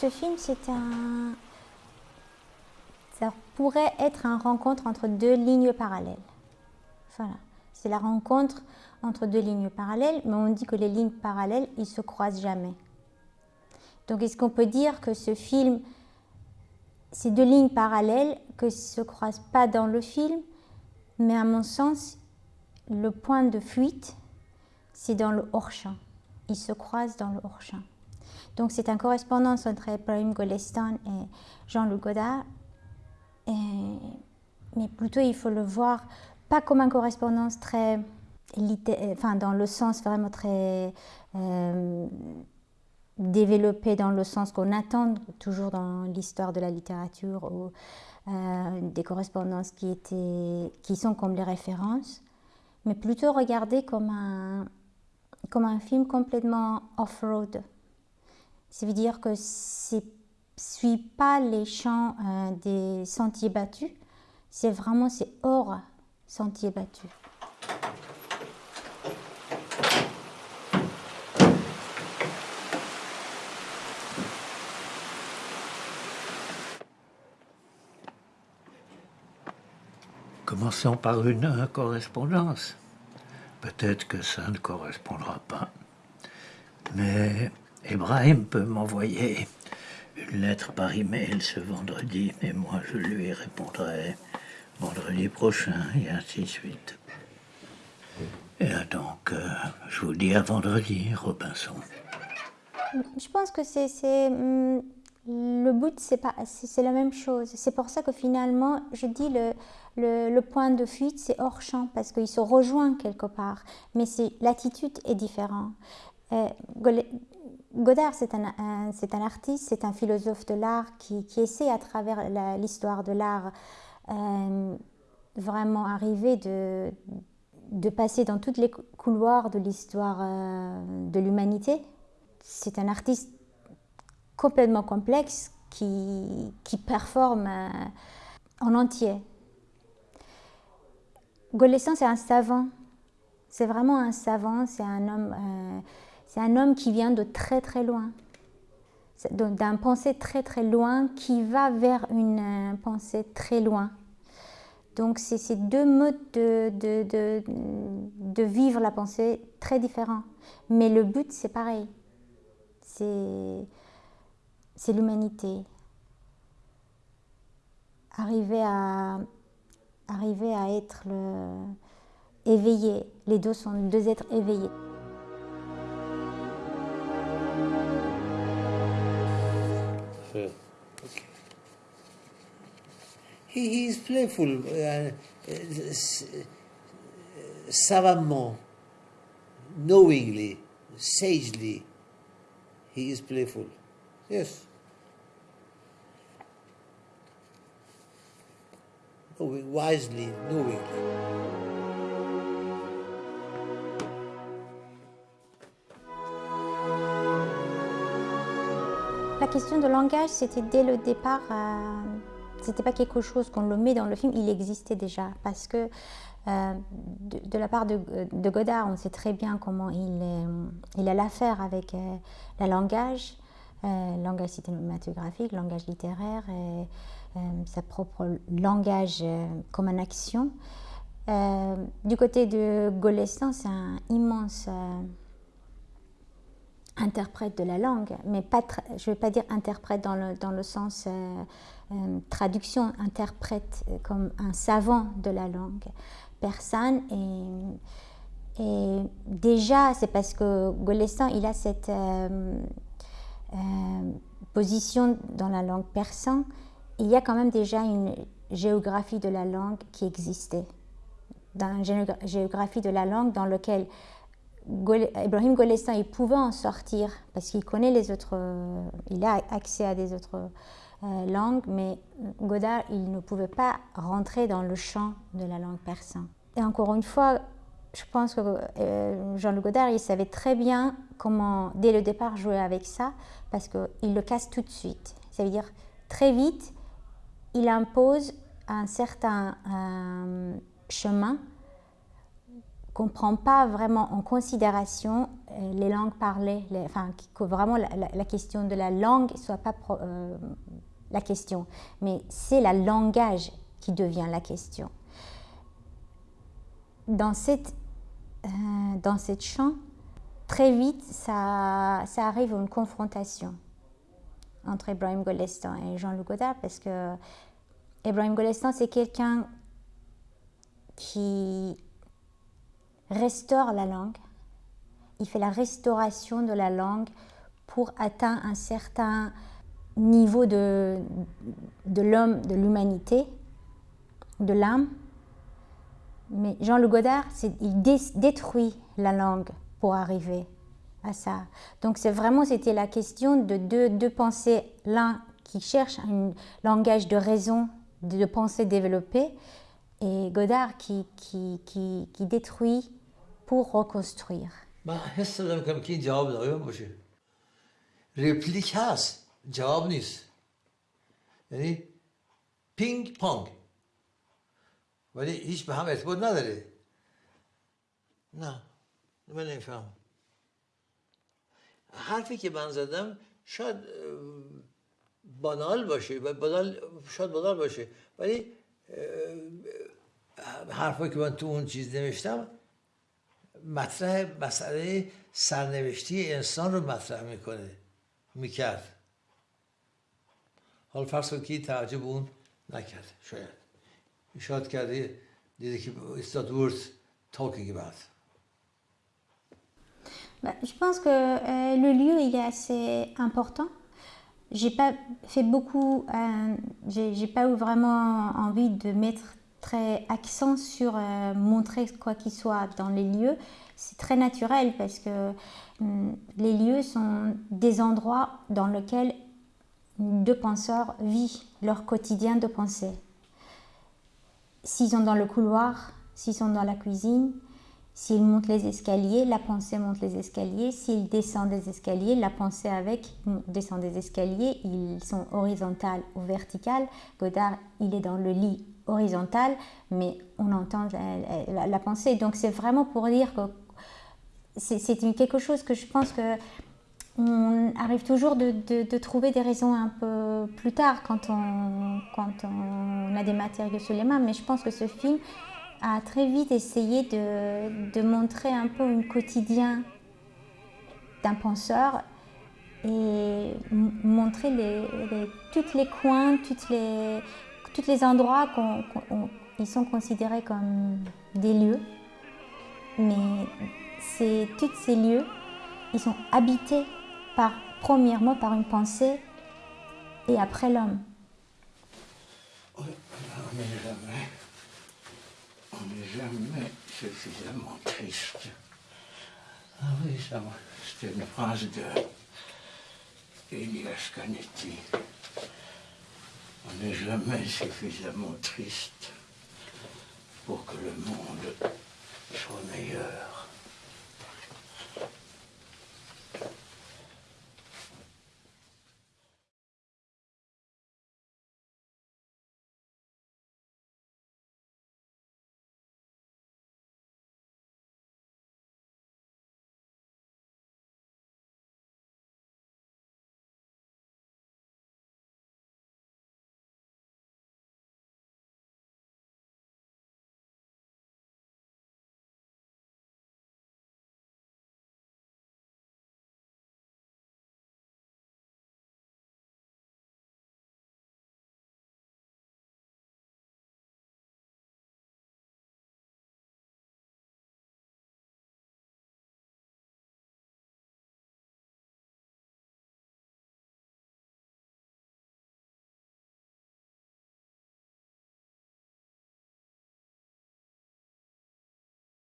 Ce film, c'est un... Ça pourrait être une rencontre entre deux lignes parallèles. Voilà. C'est la rencontre entre deux lignes parallèles, mais on dit que les lignes parallèles, ils se croisent jamais. Donc est-ce qu'on peut dire que ce film, ces deux lignes parallèles, que ne se croisent pas dans le film, mais à mon sens, le point de fuite, c'est dans le hors-champ. Ils se croisent dans le hors-champ. Donc c'est une correspondance entre Ibrahim Golestan et Jean-Luc Godard. mais plutôt, il faut le voir pas comme une correspondance très, enfin dans le sens vraiment très euh, développé dans le sens qu'on attend toujours dans l'histoire de la littérature ou euh, des correspondances qui, étaient, qui sont comme les références, mais plutôt regarder comme un, comme un film complètement off-road. Ça veut dire que ne suit pas les champs euh, des sentiers battus, c'est vraiment c'est hors sentiers battus. Commençons par une correspondance. Peut-être que ça ne correspondra pas. Mais Ibrahim peut m'envoyer une lettre par email ce vendredi, et moi je lui répondrai vendredi prochain, et ainsi de suite. Et donc, euh, je vous dis à vendredi, Robinson. Je pense que c'est hum, le but, c'est la même chose. C'est pour ça que finalement, je dis le, le, point de fuite, c'est hors champ parce qu'il se rejoint quelque part, mais l'attitude est différente. Euh, Godard, c'est un, c'est un artiste, c'est un philosophe de l'art qui, qui, essaie à travers l'histoire de l'art euh, vraiment arriver de, de passer dans tous les couloirs de l'histoire euh, de l'humanité. C'est un artiste complètement complexe qui, qui performe euh, en entier. Golestan, c'est un savant. C'est vraiment un savant, c'est un homme, c'est un homme qui vient de très très loin, d'un pensée très très loin qui va vers une euh, pensée très loin. Donc c'est ces deux modes de, de, de, vivre la pensée très différents. Mais le but c'est pareil. C'est l'humanité. Arriver à, arriver à être éveillé. Les deux sont deux êtres éveillés. He, is playful, uh, uh, savamment, knowingly, sagely. He is playful. Yes. knowing wisely, knowingly. La question de langage, c'était dès le départ, euh, c'était pas quelque chose qu'on le met dans le film, il existait déjà. Parce que euh, de, la part de, Godard, on sait très bien comment il, a l'affaire avec euh, le langage, langage cinématographique, langage littéraire. Et, euh, sa propre langage euh, comme une action. Euh, du côté de Golestan, c'est un immense interprète de la langue, mais pas je ne vais pas dire interprète dans le, dans le sens traduction, interprète comme un savant de la langue persane. Et, et déjà, c'est parce que Golestan, il a cette position dans la langue persane il y a quand même déjà une géographie de la langue qui existait. Dans une géographie de la langue dans laquelle Ibrahim Golestan il pouvait en sortir parce qu'il connaît les autres, euh, il a accès à des autres euh, langues, mais Godard, il ne pouvait pas rentrer dans le champ de la langue persane. Et encore une fois, je pense que euh, Jean-Luc Godard, il savait très bien comment, dès le départ, jouer avec ça, parce qu'il le casse tout de suite. Ça veut dire, très vite, il impose un certain euh, chemin comprend pas vraiment en considération euh, les langues parlées, enfin que vraiment la, question de la langue soit pas euh, la question, mais c'est la langage qui devient la question. Dans cette, euh, dans cette champ, très vite, ça, ça arrive une confrontation entre Ibrahim Golestan et Jean-Luc Godard parce que Ibrahim Golestan, c'est quelqu'un qui restaure la langue. Il fait la restauration de la langue pour atteindre un certain niveau de, de l'homme, de l'humanité, de l'âme. Mais Jean-Luc Godard, il détruit la langue pour arriver à ça. Donc c'est vraiment, c'était la question de deux, deux pensées, l'un qui cherche un langage de raison, de pensée développée, et Godard qui, qui, qui, qui détruit pour reconstruire. من حس دارم کنم که این جواب دقیقا باشه. رپلیک هست جواب نیست. یعنی پینگ پانگ ولی هیچ به هم ارتباط نداره. نه من نمیفهم حرفی که من زدم شاید بانال باشه بانال شاید بانال باشه. ولی حرفی که من تو اون چیز نوشتم مطرح مسئله سرنوشتی انسان رو مطرح میکنه میکرد حال فرض کنید که توجه به اون نکرد شاید شاید کرده دیده که it's not worth talking about Bah, je pense que euh, le lieu il est assez important. J'ai pas fait beaucoup, euh, j'ai pas eu vraiment envie de mettre accent sur euh, montrer quoi qu'il soit dans les lieux. C'est très naturel parce que hum, les lieux sont des endroits dans lesquels deux penseurs vivent leur quotidien de pensée. S'ils sont dans le couloir, s'ils sont dans la cuisine, S'ils montent les escaliers, la pensée monte les escaliers. S'ils descendent des escaliers, la pensée avec descend des escaliers. Ils sont horizontales ou verticales. Godard, il est dans le lit horizontal, mais on entend la, pensée. Donc c'est vraiment pour dire que c'est quelque chose que je pense que on arrive toujours de, trouver des raisons un peu plus tard quand on, quand on a des matériaux sous les mains. Mais je pense que ce film a très vite essayé de, montrer un peu un quotidien d'un penseur et montrer les, tous les coins, toutes les, tous les endroits qui sont considérés comme des lieux. Mais tous ces lieux, ils sont habités par, premièrement par une pensée et après l'homme. jamais suffisamment triste. Ah oui, ça, c'était une phrase de Elias Canetti. On n'est jamais suffisamment triste pour que le monde soit meilleur.